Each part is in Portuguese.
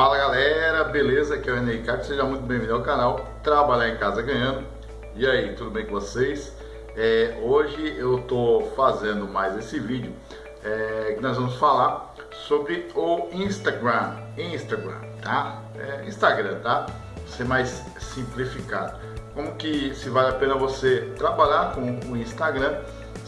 Fala galera, beleza? Aqui é o René Ricardo, seja muito bem-vindo ao canal Trabalhar em Casa Ganhando. E aí, tudo bem com vocês? É, hoje eu tô fazendo mais esse vídeo é, que nós vamos falar sobre o Instagram. Instagram, tá? É, Instagram, tá? Ser mais simplificado. Como que se vale a pena você trabalhar com o Instagram,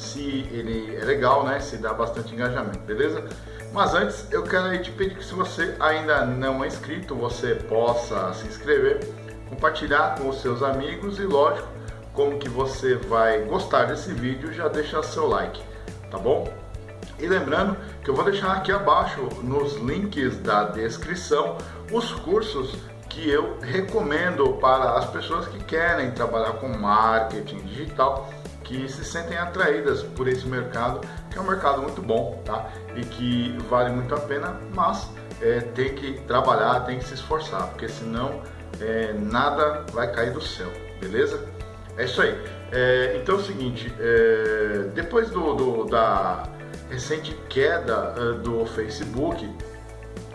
se ele é legal, né? Se dá bastante engajamento, beleza? Mas antes eu quero te pedir que se você ainda não é inscrito, você possa se inscrever, compartilhar com os seus amigos e lógico, como que você vai gostar desse vídeo, já deixa seu like, tá bom? E lembrando que eu vou deixar aqui abaixo nos links da descrição os cursos que eu recomendo para as pessoas que querem trabalhar com marketing digital que se sentem atraídas por esse mercado, que é um mercado muito bom, tá? E que vale muito a pena, mas é, tem que trabalhar, tem que se esforçar, porque senão é, nada vai cair do céu, beleza? É isso aí. É, então é o seguinte, é, depois do, do, da recente queda uh, do Facebook,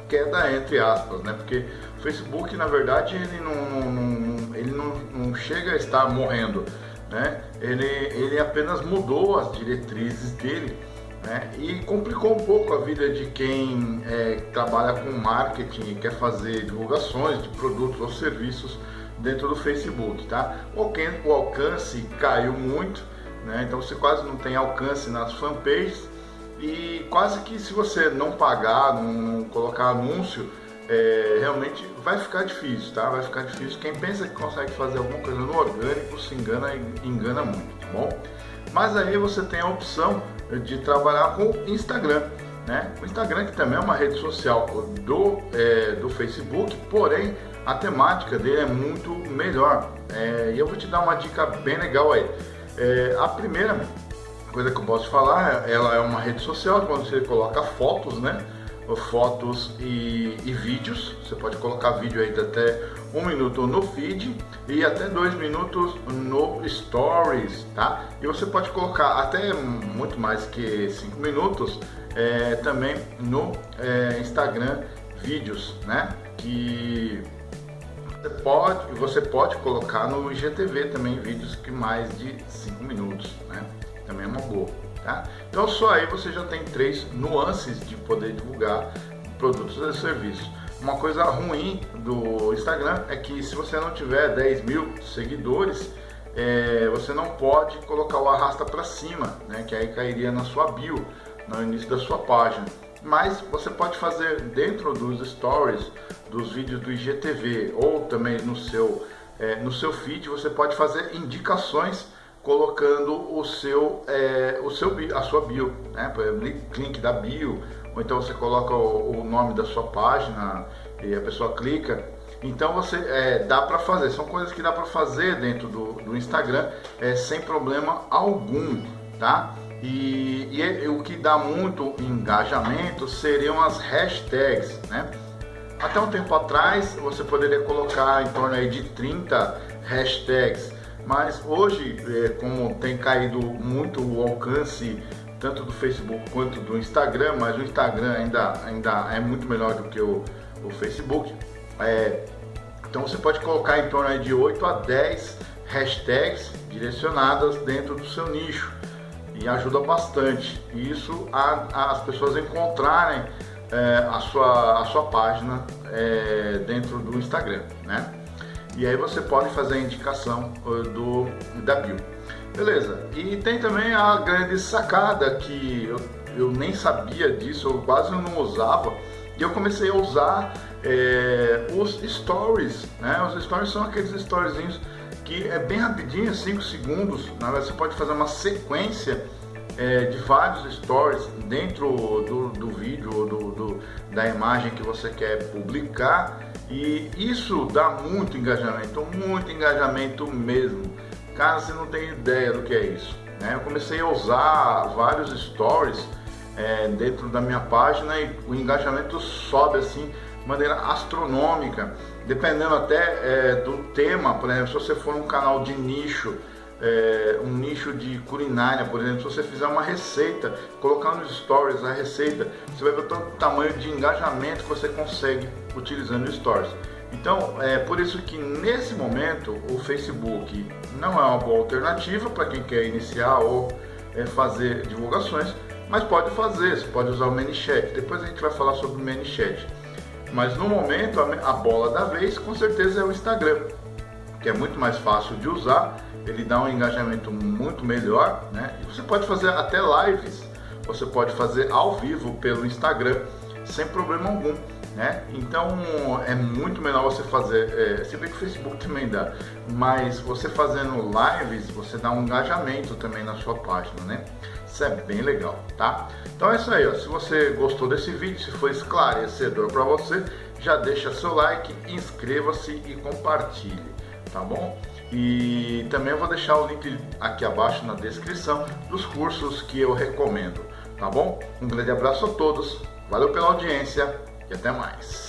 queda entre aspas, né? Porque o Facebook, na verdade, ele não, não, não ele não, não chega a estar morrendo né? Ele, ele apenas mudou as diretrizes dele né? e complicou um pouco a vida de quem é, trabalha com marketing e quer fazer divulgações de produtos ou serviços dentro do Facebook, tá? O alcance caiu muito, né? Então você quase não tem alcance nas fanpages e quase que se você não pagar, não colocar anúncio, é, realmente vai ficar difícil, tá? Vai ficar difícil. Quem pensa que consegue fazer alguma coisa no orgânico se engana engana muito, tá bom? Mas aí você tem a opção de trabalhar com Instagram, né? O Instagram que também é uma rede social do, é, do Facebook, porém a temática dele é muito melhor. É, e eu vou te dar uma dica bem legal aí. É, a primeira coisa que eu posso falar, ela é uma rede social quando você coloca fotos, né? Fotos e, e, vídeos. Você pode colocar vídeo aí de até um minuto no feed e até dois minutos no stories, tá? E você pode colocar até muito mais que cinco minutos é, também no é, Instagram vídeos, né? Que você pode, você pode colocar no IGTV também vídeos que mais de cinco minutos, né? Também é uma boa. Tá? Então só aí você já tem três nuances de poder divulgar produtos e serviços. Uma coisa ruim do Instagram é que se você não tiver 10 mil seguidores, é, você não pode colocar o arrasta para cima, né, que aí cairia na sua bio, no início da sua página. Mas você pode fazer dentro dos stories, dos vídeos do IGTV ou também no seu, é, no seu feed, você pode fazer indicações colocando o seu, é, o seu a sua bio, né? Por exemplo, link da bio, ou então você coloca o, o nome da sua página e a pessoa clica. Então você é, dá para fazer, são coisas que dá para fazer dentro do, do Instagram é, sem problema algum, tá? E, e, é, o que dá muito engajamento seriam as hashtags, né? Até um tempo atrás você poderia colocar em torno aí de 30 hashtags mas hoje, é, como tem caído muito o alcance tanto do Facebook quanto do Instagram, mas o Instagram ainda, ainda é muito melhor do que o, o Facebook. É, então você pode colocar em torno de 8 a 10 hashtags direcionadas dentro do seu nicho e ajuda bastante isso a, a as pessoas encontrarem é, a, sua, a sua página é, dentro do Instagram, né? E aí você pode fazer a indicação do, da bio. Beleza, e tem também a grande sacada que eu, eu nem sabia disso, eu quase não usava, e eu comecei a usar é, os stories, né? Os stories são aqueles storyzinhos que é bem rapidinho, 5 segundos, né? você pode fazer uma sequência é, de vários stories dentro do, do vídeo ou do, do, da imagem que você quer publicar e isso dá muito engajamento, muito engajamento mesmo. Cara, você não tem ideia do que é isso. Né? Eu comecei a usar vários stories é, dentro da minha página e o engajamento sobe assim de maneira astronômica, dependendo até é, do tema. Por exemplo, se você for um canal de nicho, é, um nicho de culinária, por exemplo, se você fizer uma receita, colocar nos stories a receita, você vai ver o tamanho de engajamento que você consegue utilizando stories. Então, é por isso que nesse momento o Facebook não é uma boa alternativa para quem quer iniciar ou é, fazer divulgações, mas pode fazer, você pode usar o ManyChat. Depois a gente vai falar sobre o ManyChat. Mas no momento a bola da vez com certeza é o Instagram, que é muito mais fácil de usar, ele dá um engajamento muito melhor, né? E você pode fazer até lives, você pode fazer ao vivo pelo Instagram sem problema algum. Né? Então é muito melhor você fazer, é, se bem que o Facebook também dá, mas você fazendo lives, você dá um engajamento também na sua página, né? Isso é bem legal, tá? Então é isso aí, ó. se você gostou desse vídeo, se foi esclarecedor para você, já deixa seu like, inscreva-se e compartilhe, tá bom? E também eu vou deixar o link aqui abaixo na descrição dos cursos que eu recomendo, tá bom? Um grande abraço a todos, valeu pela audiência e até mais.